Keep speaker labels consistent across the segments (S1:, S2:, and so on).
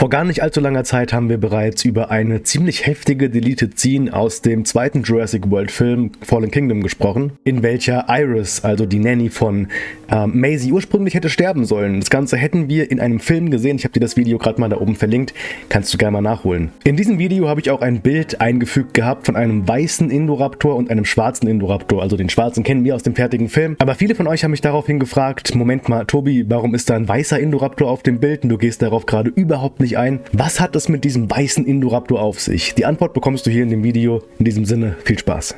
S1: Vor gar nicht allzu langer Zeit haben wir bereits über eine ziemlich heftige Deleted Scene aus dem zweiten Jurassic World Film Fallen Kingdom gesprochen, in welcher Iris, also die Nanny von äh, Maisie, ursprünglich hätte sterben sollen. Das Ganze hätten wir in einem Film gesehen. Ich habe dir das Video gerade mal da oben verlinkt. Kannst du gerne mal nachholen. In diesem Video habe ich auch ein Bild eingefügt gehabt von einem weißen Indoraptor und einem schwarzen Indoraptor. Also den schwarzen kennen wir aus dem fertigen Film. Aber viele von euch haben mich daraufhin gefragt, Moment mal, Tobi, warum ist da ein weißer Indoraptor auf dem Bild und du gehst darauf gerade überhaupt nicht nicht ein, was hat es mit diesem weißen Indoraptor auf sich? Die Antwort bekommst du hier in dem Video. In diesem Sinne, viel Spaß.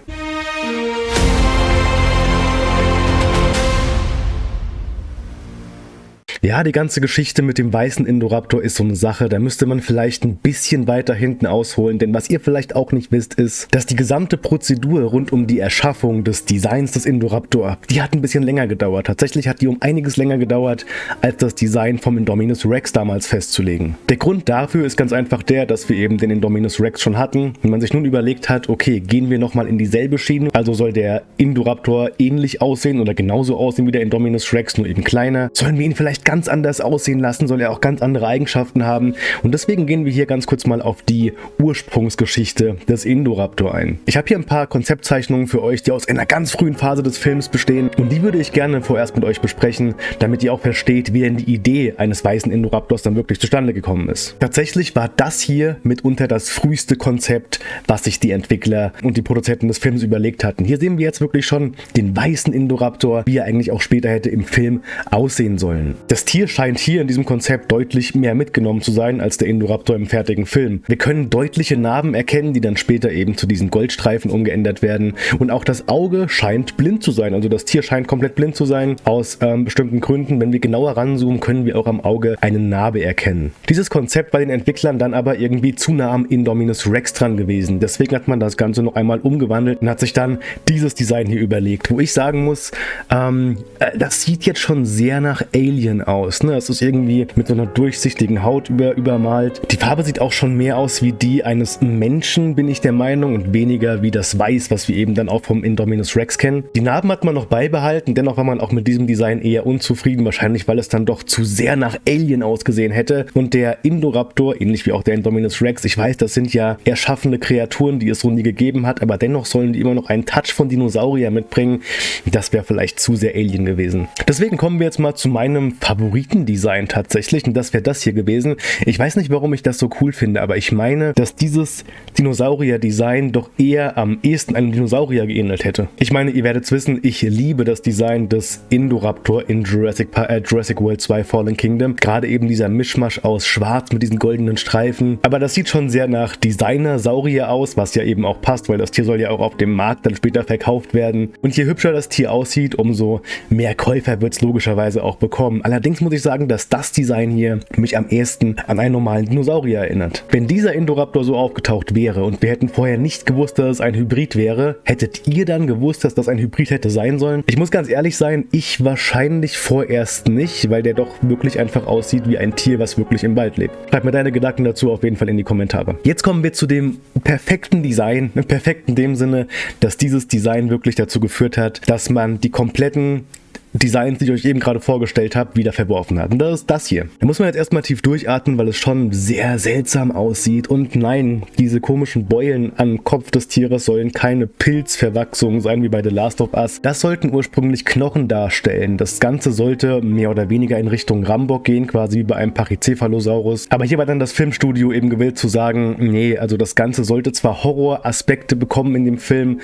S1: Ja, die ganze Geschichte mit dem weißen Indoraptor ist so eine Sache, da müsste man vielleicht ein bisschen weiter hinten ausholen, denn was ihr vielleicht auch nicht wisst, ist, dass die gesamte Prozedur rund um die Erschaffung des Designs des Indoraptor, die hat ein bisschen länger gedauert. Tatsächlich hat die um einiges länger gedauert, als das Design vom Indominus Rex damals festzulegen. Der Grund dafür ist ganz einfach der, dass wir eben den Indominus Rex schon hatten und man sich nun überlegt hat, okay, gehen wir nochmal in dieselbe Schiene, also soll der Indoraptor ähnlich aussehen oder genauso aussehen wie der Indominus Rex, nur eben kleiner. Sollen wir ihn vielleicht ganz anders aussehen lassen, soll er auch ganz andere Eigenschaften haben. Und deswegen gehen wir hier ganz kurz mal auf die Ursprungsgeschichte des Indoraptor ein. Ich habe hier ein paar Konzeptzeichnungen für euch, die aus einer ganz frühen Phase des Films bestehen. Und die würde ich gerne vorerst mit euch besprechen, damit ihr auch versteht, wie denn die Idee eines weißen Indoraptors dann wirklich zustande gekommen ist. Tatsächlich war das hier mitunter das früheste Konzept, was sich die Entwickler und die Produzenten des Films überlegt hatten. Hier sehen wir jetzt wirklich schon den weißen Indoraptor, wie er eigentlich auch später hätte im Film aussehen sollen. Das das Tier scheint hier in diesem Konzept deutlich mehr mitgenommen zu sein als der Indoraptor im fertigen Film. Wir können deutliche Narben erkennen, die dann später eben zu diesen Goldstreifen umgeändert werden. Und auch das Auge scheint blind zu sein. Also das Tier scheint komplett blind zu sein, aus ähm, bestimmten Gründen. Wenn wir genauer ranzoomen, können wir auch am Auge eine Narbe erkennen. Dieses Konzept bei den Entwicklern dann aber irgendwie zu nah am Indominus Rex dran gewesen. Deswegen hat man das Ganze noch einmal umgewandelt und hat sich dann dieses Design hier überlegt. Wo ich sagen muss, ähm, äh, das sieht jetzt schon sehr nach Alien aus aus. Ne? Es ist irgendwie mit so einer durchsichtigen Haut über, übermalt. Die Farbe sieht auch schon mehr aus wie die eines Menschen, bin ich der Meinung, und weniger wie das Weiß, was wir eben dann auch vom Indominus Rex kennen. Die Narben hat man noch beibehalten, dennoch war man auch mit diesem Design eher unzufrieden, wahrscheinlich weil es dann doch zu sehr nach Alien ausgesehen hätte. Und der Indoraptor, ähnlich wie auch der Indominus Rex, ich weiß, das sind ja erschaffene Kreaturen, die es so nie gegeben hat, aber dennoch sollen die immer noch einen Touch von Dinosaurier mitbringen. Das wäre vielleicht zu sehr Alien gewesen. Deswegen kommen wir jetzt mal zu meinem Favorit Favoritendesign tatsächlich und das wäre das hier gewesen. Ich weiß nicht, warum ich das so cool finde, aber ich meine, dass dieses Dinosaurier-Design doch eher am ehesten einem Dinosaurier geähnelt hätte. Ich meine, ihr werdet wissen, ich liebe das Design des Indoraptor in Jurassic, äh, Jurassic World 2 Fallen Kingdom. Gerade eben dieser Mischmasch aus schwarz mit diesen goldenen Streifen. Aber das sieht schon sehr nach Designer-Saurier aus, was ja eben auch passt, weil das Tier soll ja auch auf dem Markt dann später verkauft werden. Und je hübscher das Tier aussieht, umso mehr Käufer wird es logischerweise auch bekommen. Allerdings Allerdings muss ich sagen, dass das Design hier mich am ehesten an einen normalen Dinosaurier erinnert. Wenn dieser Indoraptor so aufgetaucht wäre und wir hätten vorher nicht gewusst, dass es ein Hybrid wäre, hättet ihr dann gewusst, dass das ein Hybrid hätte sein sollen? Ich muss ganz ehrlich sein, ich wahrscheinlich vorerst nicht, weil der doch wirklich einfach aussieht wie ein Tier, was wirklich im Wald lebt. Schreib mir deine Gedanken dazu auf jeden Fall in die Kommentare. Jetzt kommen wir zu dem perfekten Design, perfekt in dem Sinne, dass dieses Design wirklich dazu geführt hat, dass man die kompletten Designs, die ich euch eben gerade vorgestellt habe, wieder verworfen hat. Und das ist das hier. Da muss man jetzt erstmal tief durchatmen, weil es schon sehr seltsam aussieht. Und nein, diese komischen Beulen am Kopf des Tieres sollen keine Pilzverwachsungen sein wie bei The Last of Us. Das sollten ursprünglich Knochen darstellen. Das Ganze sollte mehr oder weniger in Richtung Rambock gehen, quasi wie bei einem Pachycephalosaurus. Aber hier war dann das Filmstudio eben gewillt zu sagen, nee, also das Ganze sollte zwar Horroraspekte bekommen in dem Film,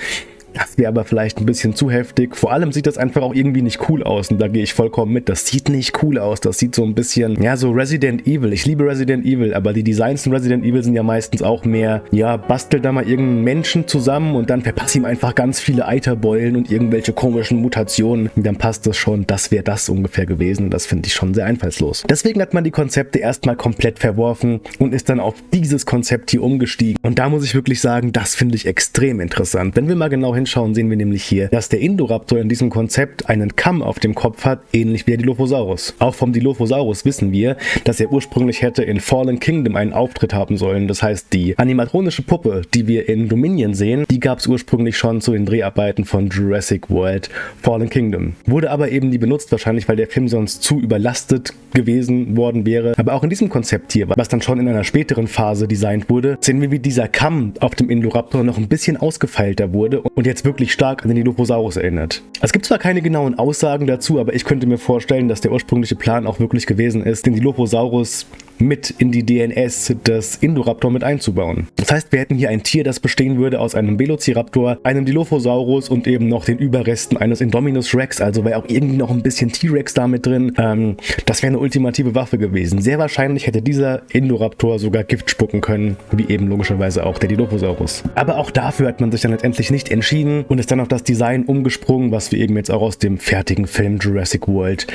S1: das wäre aber vielleicht ein bisschen zu heftig. Vor allem sieht das einfach auch irgendwie nicht cool aus und da gehe ich vollkommen mit. Das sieht nicht cool aus. Das sieht so ein bisschen, ja, so Resident Evil. Ich liebe Resident Evil, aber die Designs in Resident Evil sind ja meistens auch mehr, ja, bastel da mal irgendeinen Menschen zusammen und dann verpasse ihm einfach ganz viele Eiterbeulen und irgendwelche komischen Mutationen. Und dann passt das schon. Das wäre das ungefähr gewesen. Das finde ich schon sehr einfallslos. Deswegen hat man die Konzepte erstmal komplett verworfen und ist dann auf dieses Konzept hier umgestiegen. Und da muss ich wirklich sagen, das finde ich extrem interessant. Wenn wir mal genau hinschauen, sehen wir nämlich hier, dass der Indoraptor in diesem Konzept einen Kamm auf dem Kopf hat, ähnlich wie der Dilophosaurus. Auch vom Dilophosaurus wissen wir, dass er ursprünglich hätte in Fallen Kingdom einen Auftritt haben sollen. Das heißt, die animatronische Puppe, die wir in Dominion sehen, die gab es ursprünglich schon zu den Dreharbeiten von Jurassic World Fallen Kingdom. Wurde aber eben nie benutzt, wahrscheinlich weil der Film sonst zu überlastet gewesen worden wäre. Aber auch in diesem Konzept hier, was dann schon in einer späteren Phase designt wurde, sehen wir, wie dieser Kamm auf dem Indoraptor noch ein bisschen ausgefeilter wurde und jetzt wirklich stark an den Dilophosaurus erinnert. Es gibt zwar keine genauen Aussagen dazu, aber ich könnte mir vorstellen, dass der ursprüngliche Plan auch wirklich gewesen ist, den Dilophosaurus mit in die DNS des Indoraptor mit einzubauen. Das heißt, wir hätten hier ein Tier, das bestehen würde aus einem Velociraptor, einem Dilophosaurus und eben noch den Überresten eines Indominus Rex, also wäre auch irgendwie noch ein bisschen T-Rex damit drin. Ähm, das wäre eine ultimative Waffe gewesen. Sehr wahrscheinlich hätte dieser Indoraptor sogar Gift spucken können, wie eben logischerweise auch der Dilophosaurus. Aber auch dafür hat man sich dann letztendlich nicht entschieden und ist dann auf das Design umgesprungen, was wir eben jetzt auch aus dem fertigen Film Jurassic World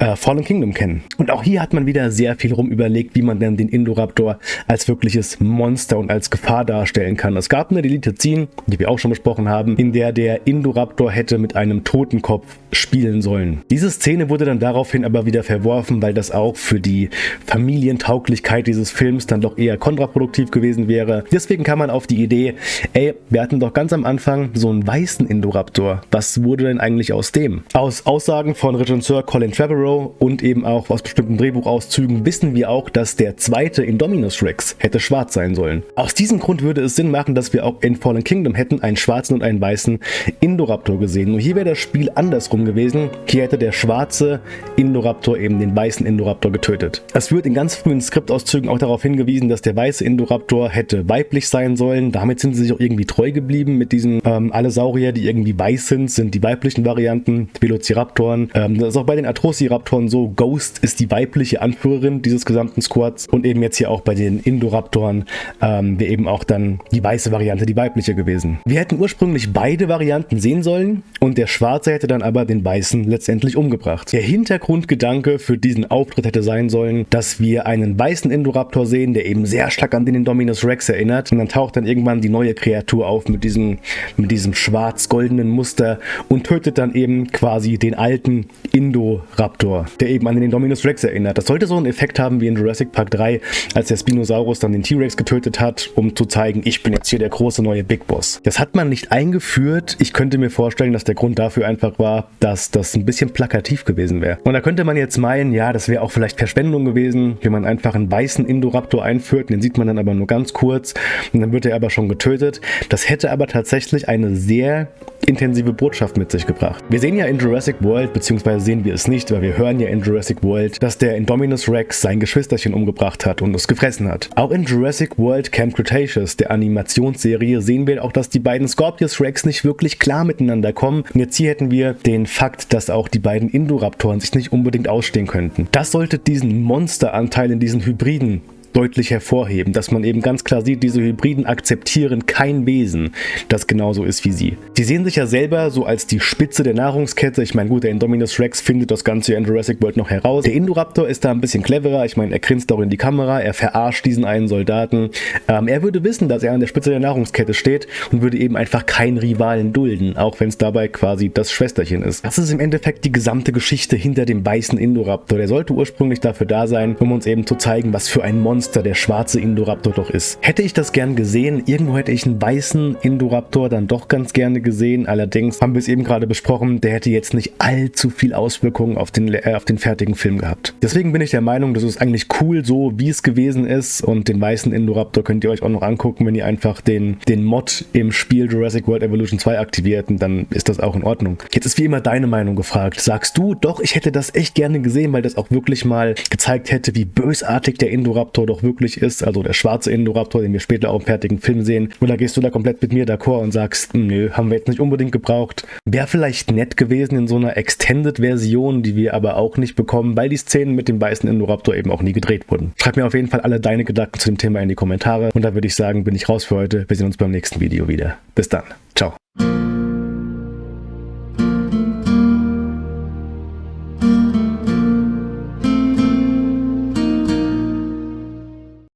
S1: äh, Fallen Kingdom kennen. Und auch hier hat man wieder sehr viel rum überlegt, wie man denn den Indoraptor als wirkliches Monster und als Gefahr darstellen kann. Es gab eine Deleted Scene, die wir auch schon besprochen haben, in der der Indoraptor hätte mit einem Totenkopf spielen sollen. Diese Szene wurde dann daraufhin aber wieder verworfen, weil das auch für die Familientauglichkeit dieses Films dann doch eher kontraproduktiv gewesen wäre. Deswegen kam man auf die Idee, ey, wir hatten doch ganz am Anfang so einen weißen Indoraptor. Was wurde denn eigentlich aus dem? Aus Aussagen von Regisseur Colin Trevorrow Arrow und eben auch aus bestimmten Drehbuchauszügen wissen wir auch, dass der zweite Indominus Rex hätte schwarz sein sollen. Aus diesem Grund würde es Sinn machen, dass wir auch in Fallen Kingdom hätten einen schwarzen und einen weißen Indoraptor gesehen. Nur hier wäre das Spiel andersrum gewesen. Hier hätte der schwarze Indoraptor eben den weißen Indoraptor getötet. Es wird in ganz frühen Skriptauszügen auch darauf hingewiesen, dass der weiße Indoraptor hätte weiblich sein sollen. Damit sind sie sich auch irgendwie treu geblieben mit diesen ähm, alle Saurier, die irgendwie weiß sind, sind die weiblichen Varianten, Velociraptoren. Ähm, das ist auch bei den Atrociraptoren Indoraptoren so. Ghost ist die weibliche Anführerin dieses gesamten Squads und eben jetzt hier auch bei den Indoraptoren ähm, wäre eben auch dann die weiße Variante die weibliche gewesen. Wir hätten ursprünglich beide Varianten sehen sollen und der Schwarze hätte dann aber den Weißen letztendlich umgebracht. Der Hintergrundgedanke für diesen Auftritt hätte sein sollen, dass wir einen weißen Indoraptor sehen, der eben sehr stark an den Indominus Rex erinnert und dann taucht dann irgendwann die neue Kreatur auf mit diesem, mit diesem schwarz-goldenen Muster und tötet dann eben quasi den alten Indoraptor Raptor, der eben an den Indominus Rex erinnert. Das sollte so einen Effekt haben wie in Jurassic Park 3, als der Spinosaurus dann den T-Rex getötet hat, um zu zeigen, ich bin jetzt hier der große neue Big Boss. Das hat man nicht eingeführt. Ich könnte mir vorstellen, dass der Grund dafür einfach war, dass das ein bisschen plakativ gewesen wäre. Und da könnte man jetzt meinen, ja, das wäre auch vielleicht Verschwendung gewesen, wenn man einfach einen weißen Indoraptor einführt, den sieht man dann aber nur ganz kurz und dann wird er aber schon getötet. Das hätte aber tatsächlich eine sehr intensive Botschaft mit sich gebracht. Wir sehen ja in Jurassic World, beziehungsweise sehen wir es nicht, weil wir hören ja in Jurassic World, dass der Indominus Rex sein Geschwisterchen umgebracht hat und es gefressen hat. Auch in Jurassic World Camp Cretaceous, der Animationsserie, sehen wir auch, dass die beiden Scorpius Rex nicht wirklich klar miteinander kommen. Und jetzt hier hätten wir den Fakt, dass auch die beiden Indoraptoren sich nicht unbedingt ausstehen könnten. Das sollte diesen Monsteranteil in diesen Hybriden deutlich hervorheben, dass man eben ganz klar sieht, diese Hybriden akzeptieren kein Wesen, das genauso ist wie sie. Sie sehen sich ja selber so als die Spitze der Nahrungskette. Ich meine, gut, der Indominus Rex findet das Ganze in Jurassic World noch heraus. Der Indoraptor ist da ein bisschen cleverer. Ich meine, er grinst auch in die Kamera, er verarscht diesen einen Soldaten. Ähm, er würde wissen, dass er an der Spitze der Nahrungskette steht und würde eben einfach keinen Rivalen dulden, auch wenn es dabei quasi das Schwesterchen ist. Das ist im Endeffekt die gesamte Geschichte hinter dem weißen Indoraptor. Der sollte ursprünglich dafür da sein, um uns eben zu zeigen, was für ein Monster Monster der schwarze Indoraptor doch ist. Hätte ich das gern gesehen, irgendwo hätte ich einen weißen Indoraptor dann doch ganz gerne gesehen. Allerdings haben wir es eben gerade besprochen, der hätte jetzt nicht allzu viel Auswirkungen auf den, äh, auf den fertigen Film gehabt. Deswegen bin ich der Meinung, das ist eigentlich cool so, wie es gewesen ist und den weißen Indoraptor könnt ihr euch auch noch angucken, wenn ihr einfach den, den Mod im Spiel Jurassic World Evolution 2 aktiviert und dann ist das auch in Ordnung. Jetzt ist wie immer deine Meinung gefragt. Sagst du, doch, ich hätte das echt gerne gesehen, weil das auch wirklich mal gezeigt hätte, wie bösartig der Indoraptor doch wirklich ist, also der schwarze Indoraptor, den wir später auch im fertigen Film sehen. Oder gehst du da komplett mit mir d'accord und sagst, nö, haben wir jetzt nicht unbedingt gebraucht. Wäre vielleicht nett gewesen in so einer Extended-Version, die wir aber auch nicht bekommen, weil die Szenen mit dem weißen Indoraptor eben auch nie gedreht wurden. Schreib mir auf jeden Fall alle deine Gedanken zu dem Thema in die Kommentare und da würde ich sagen, bin ich raus für heute. Wir sehen uns beim nächsten Video wieder. Bis dann. Ciao.